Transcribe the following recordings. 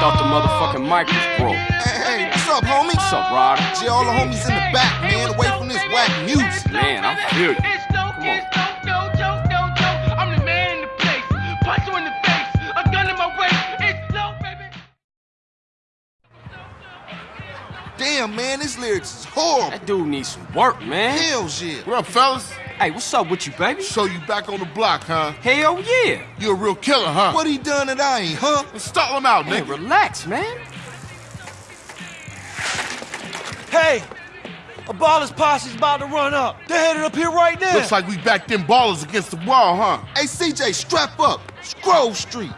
thought the motherfucking mic was broke. Hey, hey, what's up, homie? What's up, Ryder? Gee, all the homies in the back, man, away from this whack music. Man, I feel you. It's no, Come on. it's no, no, no, no, no. I'm the man in the place. Punch you in the face. A gun in my waist. It's no, baby. Damn, man, this lyrics is horrible. That dude needs some work, man. Hell yeah. What up, fellas? Hey, what's up with you, baby? So you back on the block, huh? Hell yeah. You a real killer, huh? What he done that I ain't, huh? Let's stall him out, Man, nigga. relax, man. Hey, a baller's posse's about to run up. They're headed up here right now. Looks like we backed them ballers against the wall, huh? Hey, CJ, strap up. Grove Street.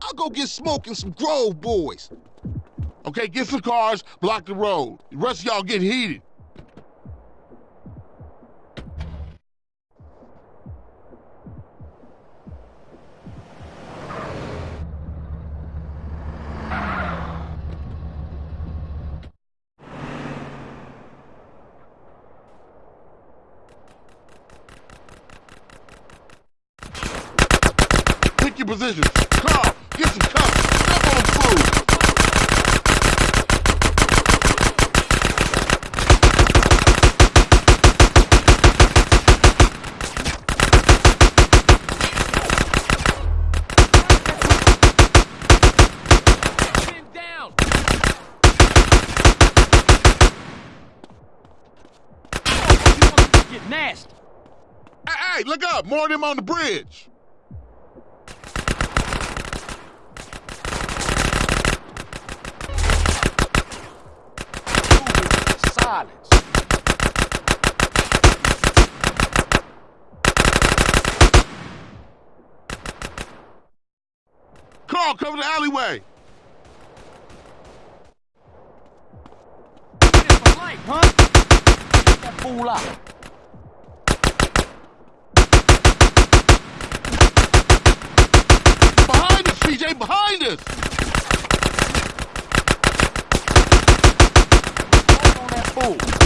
I'll go get smoking some Grove boys. Okay, get some cars, block the road. The rest of y'all get heated. Pick your positions. Carl, get some cover. Step on food. Get down. Get nasty. Hey, hey, look up. More of them on the bridge. Silence. Carl, cover the alleyway. Huh? Get that fool out. On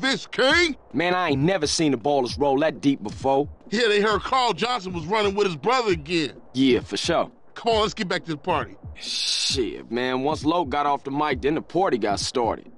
This king. Man, I ain't never seen the ballers roll that deep before. Yeah, they heard Carl Johnson was running with his brother again. Yeah, for sure. Come on, let's get back to the party. Shit, man, once Loc got off the mic, then the party got started.